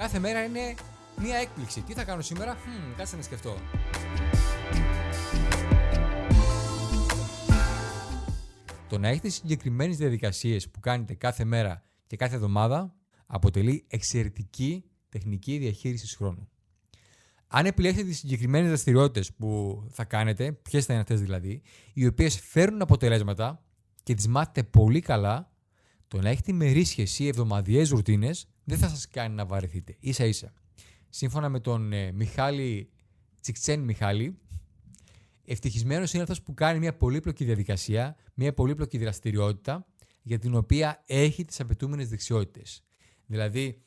Κάθε μέρα είναι μία έκπληξη. Τι θα κάνω σήμερα, Χμ, κάτσε να σκεφτώ. Το να έχετε συγκεκριμένες διαδικασίες που κάνετε κάθε μέρα και κάθε εβδομάδα αποτελεί εξαιρετική τεχνική διαχείριση χρόνου. Αν επιλέξετε τις συγκεκριμένες δραστηριότητες που θα κάνετε, ποιες θα είναι αυτές δηλαδή, οι οποίες φέρνουν αποτελέσματα και τις μάθετε πολύ καλά, το να έχετε ημερήσιε ή εβδομαδιαίες ρουτίνες δεν θα σας κάνει να βαρεθείτε. σα ίσα. Σύμφωνα με τον ε, Μιχάλη Τσικτσέν Μιχάλη, ευτυχισμένος είναι αυτός που κάνει μια πολύπλοκη διαδικασία, μια πολύπλοκη δραστηριότητα για την οποία έχει τις απαιτούμενες δεξιότητες. Δηλαδή,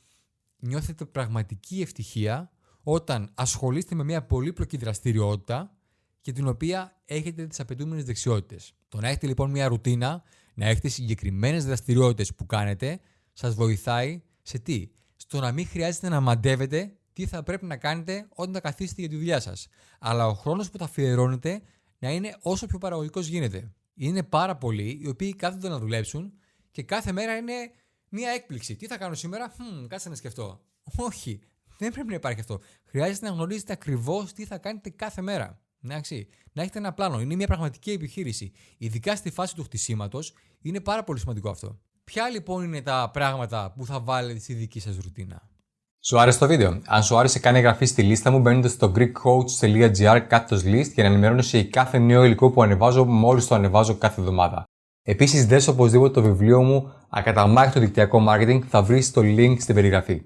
νιώθετε πραγματική ευτυχία όταν ασχολείστε με μια πολύπλοκη δραστηριότητα και την οποία έχετε τις απαιτούμενες δεξιότητες. Το να έχετε λοιπόν μια ρουτίνα, να έχετε συγκεκριμένες δραστηριότητες που κάνετε, σας βοηθάει σε τι; Στο να μην χρειάζεται να μαντεύετε τι θα πρέπει να κάνετε όταν θα καθίσετε για τη δουλειά σας. Αλλά ο χρόνος που θα αφιερώνετε να είναι όσο πιο παραγωγικός γίνεται. Είναι πάρα πολλοί οι οποίοι κάθονται να δουλέψουν και κάθε μέρα είναι μία έκπληξη. Τι θα κάνω σήμερα, Χμ, κάτσε να σκεφτώ. Όχι, δεν πρέπει να υπάρχει αυτό. Χρειάζεται να γνωρίζετε ακριβώς τι θα κάνετε κάθε μέρα. Εντάξει. Να έχετε ένα πλάνο. Είναι μια πραγματική επιχείρηση. Ειδικά στη φάση του χτισήματος είναι πάρα πολύ σημαντικό αυτό. Ποια λοιπόν είναι τα πράγματα που θα βάλετε στη δική σας ρουτίνα; Σου άρεσε το βίντεο; Αν σου άρεσε, κάνει εγγραφή στη λίστα μου μπαίνοντας στο greekcoach.gr κάθετος list για να ενημερώνεσαι για κάθε νέο υλικό που ανεβάζω μόλις το ανεβάζω κάθε εβδομάδα. Επίσης, δες οπωσδήποτε το βιβλίο μου Ακαταμάχητο δικτυακό marketing θα βρεις το link στην περιγραφή.